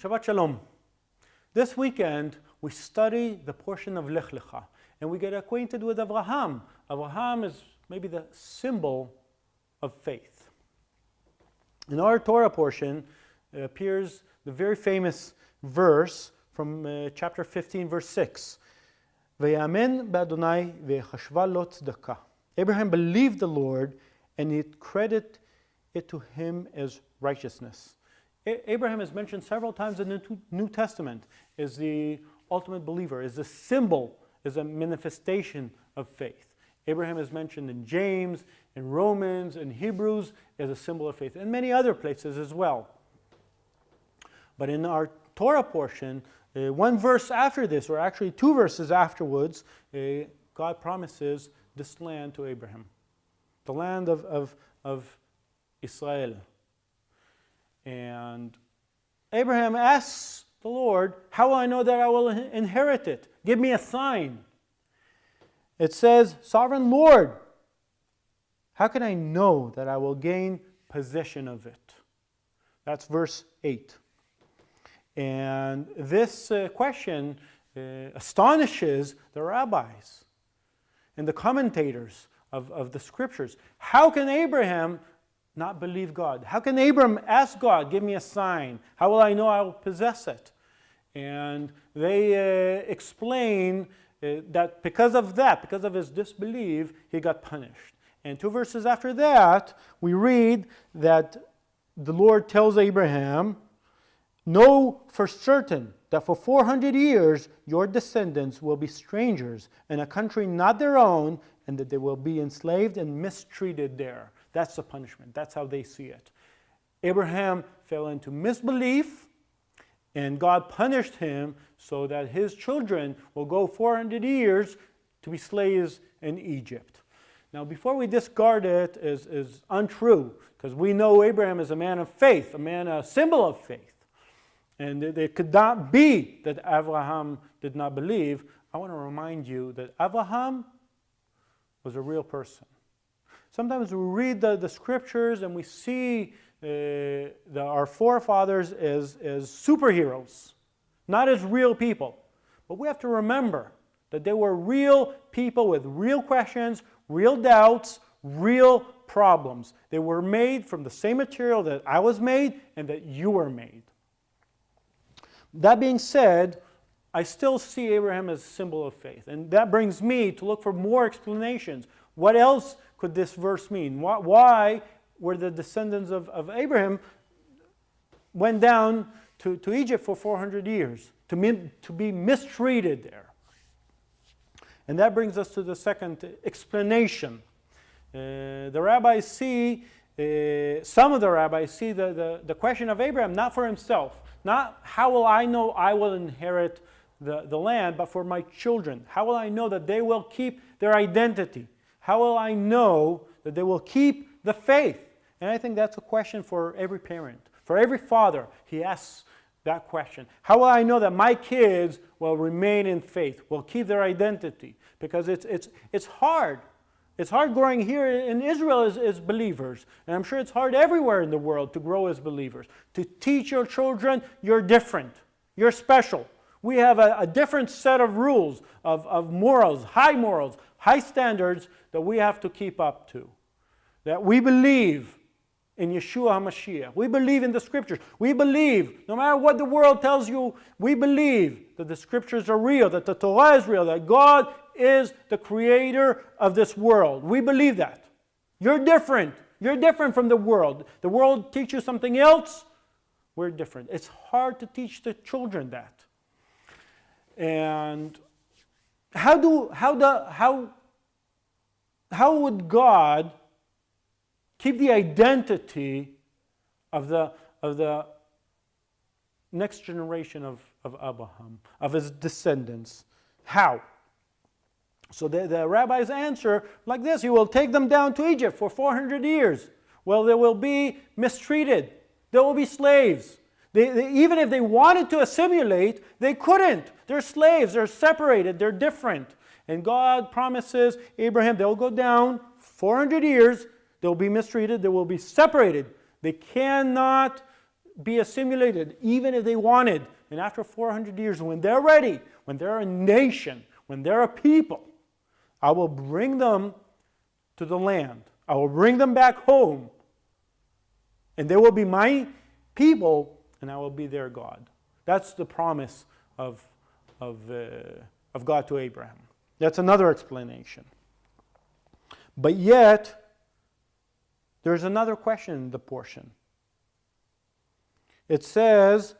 Shabbat Shalom. This weekend, we study the portion of Lech Lecha, and we get acquainted with Abraham. Abraham is maybe the symbol of faith. In our Torah portion appears the very famous verse from uh, chapter 15, verse 6. Abraham believed the Lord, and he credited it to him as righteousness. Abraham is mentioned several times in the New Testament as the ultimate believer, as a symbol, as a manifestation of faith. Abraham is mentioned in James, in Romans, in Hebrews as a symbol of faith, and many other places as well. But in our Torah portion, uh, one verse after this, or actually two verses afterwards, uh, God promises this land to Abraham, the land of, of, of Israel. And Abraham asks the Lord, How will I know that I will inherit it? Give me a sign. It says, Sovereign Lord, how can I know that I will gain possession of it? That's verse 8. And this uh, question uh, astonishes the rabbis and the commentators of, of the scriptures. How can Abraham not believe God? How can Abram ask God, give me a sign? How will I know I will possess it? And they uh, explain uh, that because of that, because of his disbelief, he got punished. And two verses after that, we read that the Lord tells Abraham, Know for certain that for 400 years your descendants will be strangers in a country not their own, and that they will be enslaved and mistreated there. That's the punishment. That's how they see it. Abraham fell into misbelief, and God punished him so that his children will go 400 years to be slaves in Egypt. Now, before we discard it as, as untrue, because we know Abraham is a man of faith, a man, a symbol of faith, and it, it could not be that Abraham did not believe, I want to remind you that Abraham was a real person. Sometimes we read the, the scriptures and we see uh, the, our forefathers as, as superheroes, not as real people. But we have to remember that they were real people with real questions, real doubts, real problems. They were made from the same material that I was made and that you were made. That being said, I still see Abraham as a symbol of faith. And that brings me to look for more explanations. What else could this verse mean? Why were the descendants of, of Abraham went down to, to Egypt for 400 years to, to be mistreated there? And that brings us to the second explanation. Uh, the rabbis see, uh, some of the rabbis see the, the, the question of Abraham not for himself, not how will I know I will inherit the, the land, but for my children. How will I know that they will keep their identity? How will I know that they will keep the faith? And I think that's a question for every parent. For every father, he asks that question. How will I know that my kids will remain in faith, will keep their identity? Because it's, it's, it's hard. It's hard growing here in Israel as, as believers. And I'm sure it's hard everywhere in the world to grow as believers. To teach your children, you're different. You're special. We have a, a different set of rules, of, of morals, high morals, high standards that we have to keep up to. That we believe in Yeshua HaMashiach. We believe in the scriptures. We believe, no matter what the world tells you, we believe that the scriptures are real, that the Torah is real, that God is the creator of this world. We believe that. You're different. You're different from the world. The world teaches you something else. We're different. It's hard to teach the children that. And how do how the how how would God keep the identity of the of the next generation of, of Abraham, of his descendants? How? So the, the rabbis answer like this He will take them down to Egypt for 400 years. Well, they will be mistreated, they will be slaves. They, they, even if they wanted to assimilate, they couldn't. They're slaves, they're separated, they're different. And God promises Abraham they'll go down 400 years, they'll be mistreated, they will be separated. They cannot be assimilated, even if they wanted. And after 400 years, when they're ready, when they're a nation, when they're a people, I will bring them to the land. I will bring them back home. And they will be my people, and I will be their God. That's the promise of, of, uh, of God to Abraham. That's another explanation. But yet, there's another question in the portion. It says,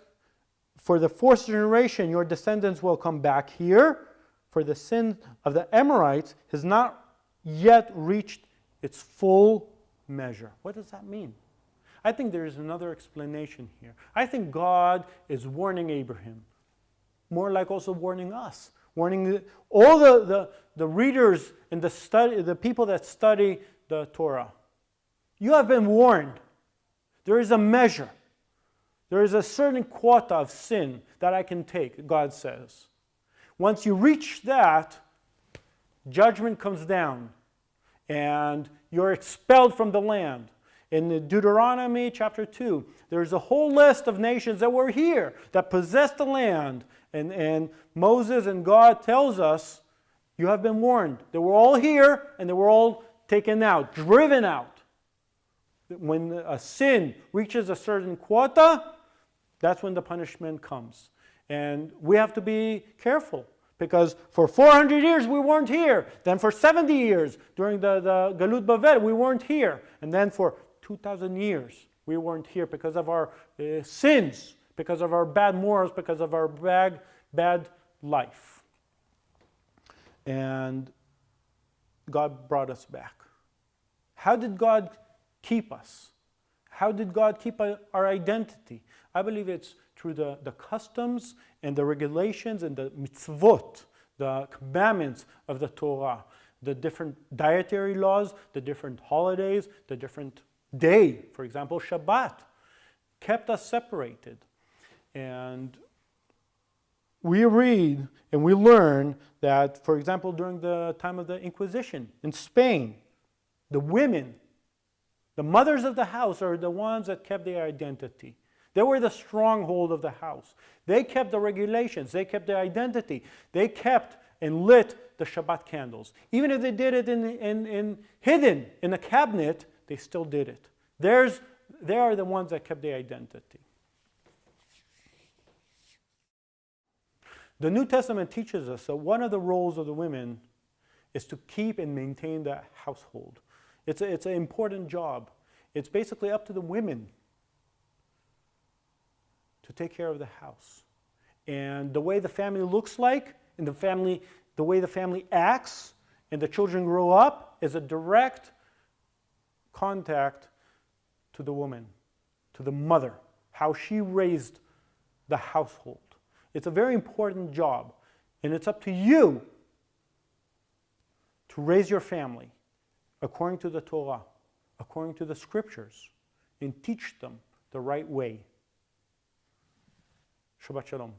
For the fourth generation, your descendants will come back here, for the sin of the Amorites has not yet reached its full measure. What does that mean? I think there is another explanation here. I think God is warning Abraham, more like also warning us, warning all the, the, the readers and the, study, the people that study the Torah. You have been warned. There is a measure. There is a certain quota of sin that I can take, God says. Once you reach that, judgment comes down and you're expelled from the land. In Deuteronomy chapter 2, there's a whole list of nations that were here, that possessed the land. And, and Moses and God tells us, you have been warned. They were all here and they were all taken out, driven out. When a sin reaches a certain quota, that's when the punishment comes. And we have to be careful because for 400 years we weren't here. Then for 70 years during the, the Galut Bavel we weren't here. And then for 2,000 years we weren't here because of our uh, sins, because of our bad morals, because of our bad, bad life. And God brought us back. How did God keep us? How did God keep our identity? I believe it's through the, the customs and the regulations and the mitzvot, the commandments of the Torah, the different dietary laws, the different holidays, the different day, for example, Shabbat, kept us separated. And we read and we learn that, for example, during the time of the Inquisition in Spain, the women, the mothers of the house are the ones that kept their identity. They were the stronghold of the house. They kept the regulations. They kept their identity. They kept and lit the Shabbat candles. Even if they did it in, in, in hidden in a cabinet, they still did it. There's, they are the ones that kept their identity. The New Testament teaches us that one of the roles of the women is to keep and maintain the household. It's, a, it's an important job. It's basically up to the women to take care of the house. And the way the family looks like and the family, the way the family acts and the children grow up is a direct contact to the woman, to the mother, how she raised the household. It's a very important job, and it's up to you to raise your family according to the Torah, according to the scriptures, and teach them the right way. Shabbat Shalom.